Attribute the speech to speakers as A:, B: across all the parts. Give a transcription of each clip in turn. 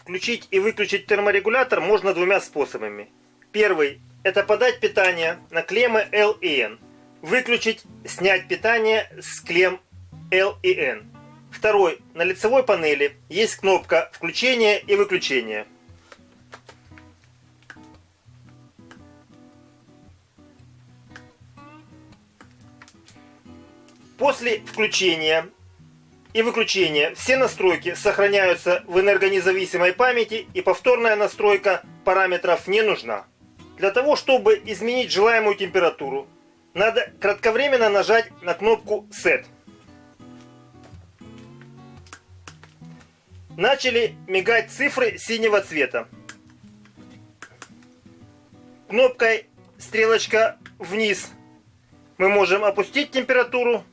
A: Включить и выключить терморегулятор можно двумя способами. Первый – это подать питание на клеммы L и N. Выключить, снять питание с клемм L и N. Второй – на лицевой панели есть кнопка включения и выключения. После включения и выключения все настройки сохраняются в энергонезависимой памяти и повторная настройка параметров не нужна. Для того, чтобы изменить желаемую температуру, надо кратковременно нажать на кнопку Set. Начали мигать цифры синего цвета. Кнопкой стрелочка вниз мы можем опустить температуру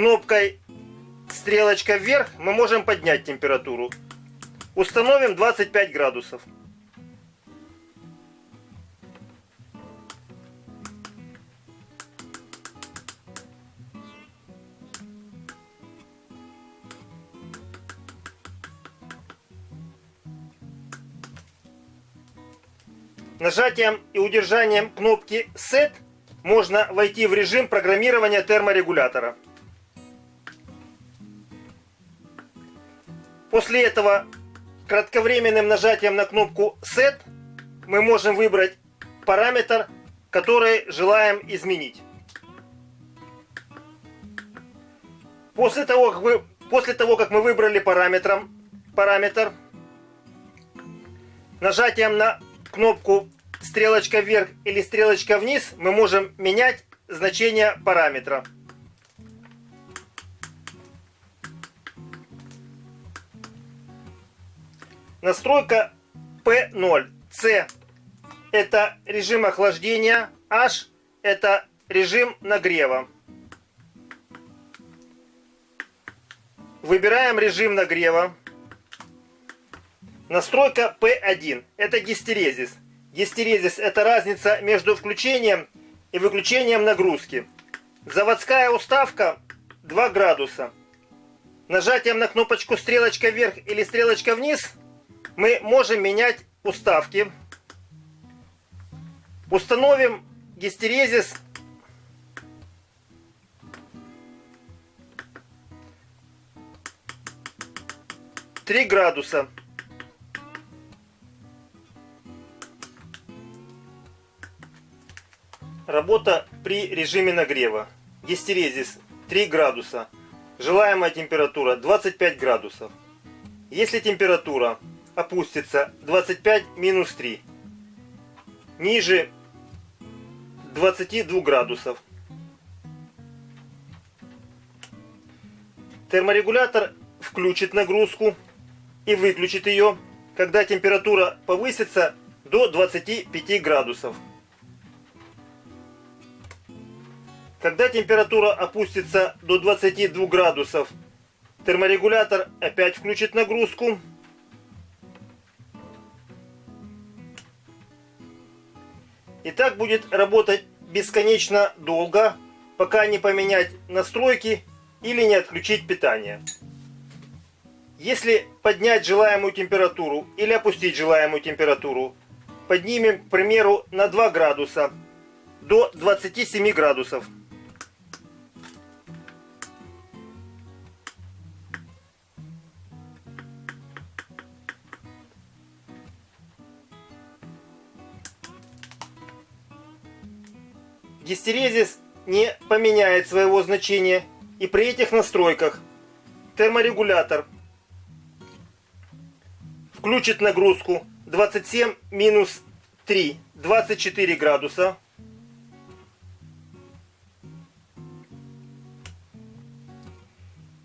A: кнопкой стрелочка вверх мы можем поднять температуру. Установим 25 градусов. Нажатием и удержанием кнопки Set можно войти в режим программирования терморегулятора. После этого кратковременным нажатием на кнопку Set мы можем выбрать параметр, который желаем изменить. После того, как, вы, после того, как мы выбрали параметром, параметр, нажатием на кнопку стрелочка вверх или стрелочка вниз мы можем менять значение параметра. Настройка P0. C это режим охлаждения. H это режим нагрева. Выбираем режим нагрева. Настройка P1. Это гистерезис. Гистерезис это разница между включением и выключением нагрузки. Заводская уставка 2 градуса. Нажатием на кнопочку стрелочка вверх или стрелочка вниз мы можем менять уставки. Установим гистерезис три градуса. Работа при режиме нагрева. Гистерезис 3 градуса. Желаемая температура 25 градусов. Если температура опустится 25 минус 3. Ниже 22 градусов. Терморегулятор включит нагрузку и выключит ее, когда температура повысится до 25 градусов. Когда температура опустится до 22 градусов, терморегулятор опять включит нагрузку И так будет работать бесконечно долго, пока не поменять настройки или не отключить питание. Если поднять желаемую температуру или опустить желаемую температуру, поднимем, к примеру, на 2 градуса до 27 градусов. Гистерезис не поменяет своего значения и при этих настройках терморегулятор включит нагрузку 27 минус 3 24 градуса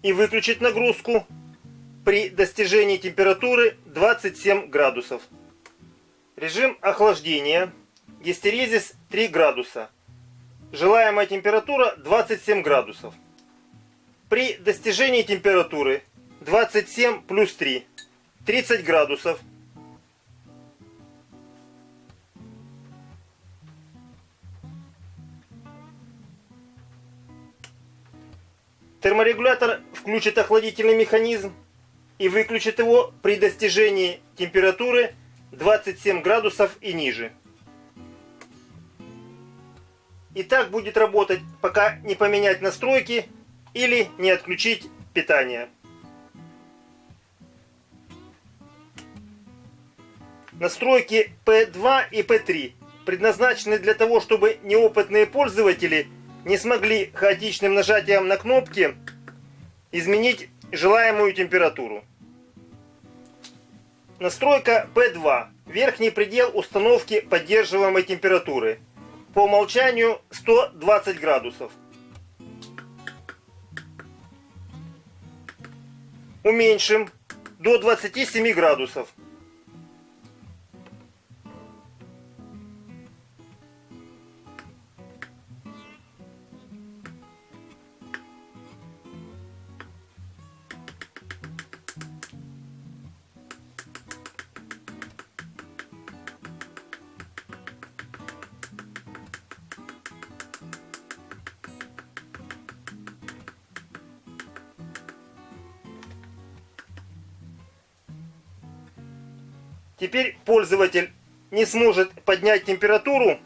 A: и выключит нагрузку при достижении температуры 27 градусов. Режим охлаждения. Гистерезис 3 градуса. Желаемая температура 27 градусов. При достижении температуры 27 плюс 3, 30 градусов, терморегулятор включит охладительный механизм и выключит его при достижении температуры 27 градусов и ниже. И так будет работать, пока не поменять настройки или не отключить питание. Настройки P2 и P3 предназначены для того, чтобы неопытные пользователи не смогли хаотичным нажатием на кнопки изменить желаемую температуру. Настройка P2. Верхний предел установки поддерживаемой температуры. По умолчанию 120 градусов. Уменьшим до 27 градусов. Теперь пользователь не сможет поднять температуру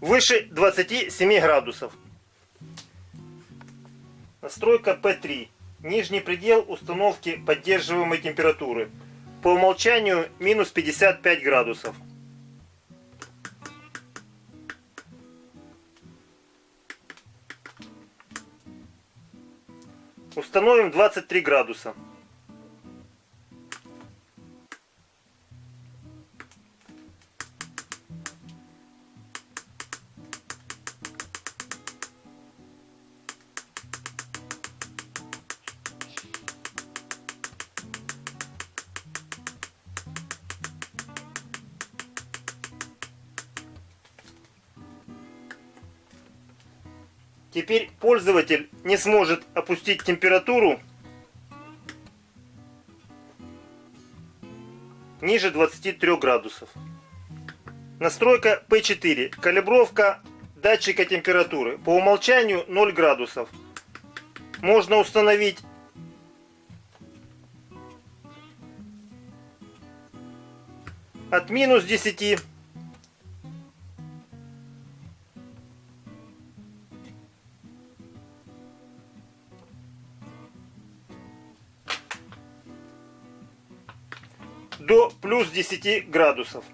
A: выше 27 градусов. Настройка P3. Нижний предел установки поддерживаемой температуры. По умолчанию минус 55 градусов. Установим 23 градуса. Теперь пользователь не сможет опустить температуру ниже 23 градусов. Настройка P4. Калибровка датчика температуры. По умолчанию 0 градусов. Можно установить от минус 10 до плюс 10 градусов.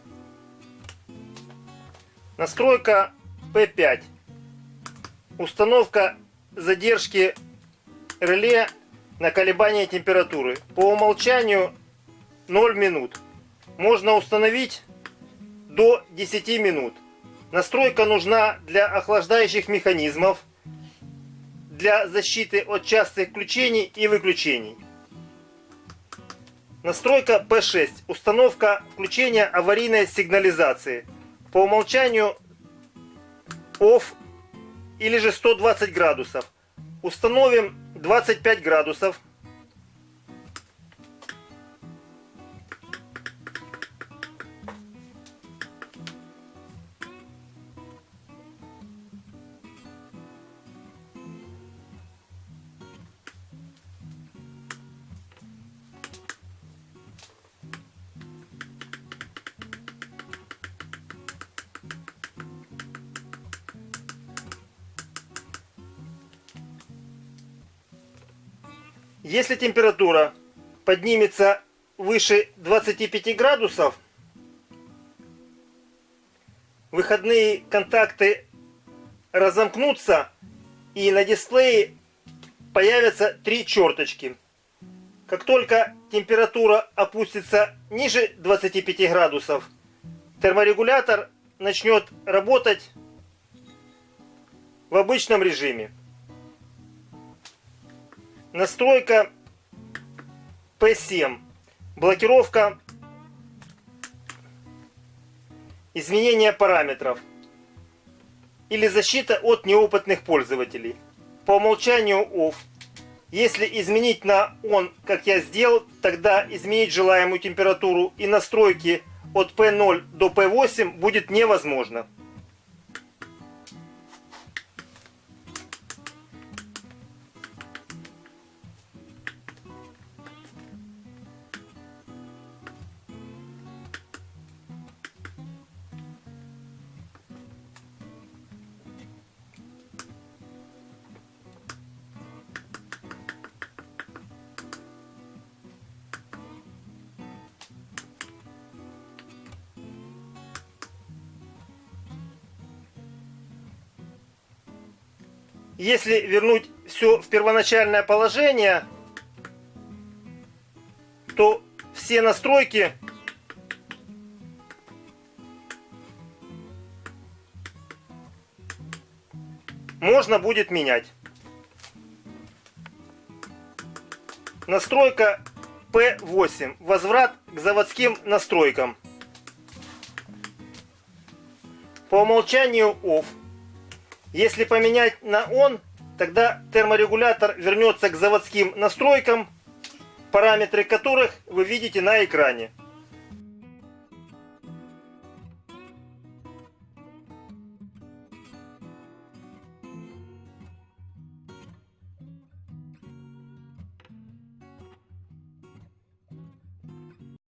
A: Настройка P5. Установка задержки реле на колебание температуры. По умолчанию 0 минут. Можно установить до 10 минут. Настройка нужна для охлаждающих механизмов, для защиты от частых включений и выключений. Настройка P6. Установка включения аварийной сигнализации. По умолчанию OFF или же 120 градусов. Установим 25 градусов. Если температура поднимется выше 25 градусов, выходные контакты разомкнутся и на дисплее появятся три черточки. Как только температура опустится ниже 25 градусов, терморегулятор начнет работать в обычном режиме. Настройка P7. Блокировка изменения параметров или защита от неопытных пользователей. По умолчанию OFF Если изменить на он, как я сделал, тогда изменить желаемую температуру и настройки от P0 до P8 будет невозможно. Если вернуть все в первоначальное положение, то все настройки можно будет менять. Настройка P8. Возврат к заводским настройкам. По умолчанию OFF. Если поменять на ON, тогда терморегулятор вернется к заводским настройкам, параметры которых вы видите на экране.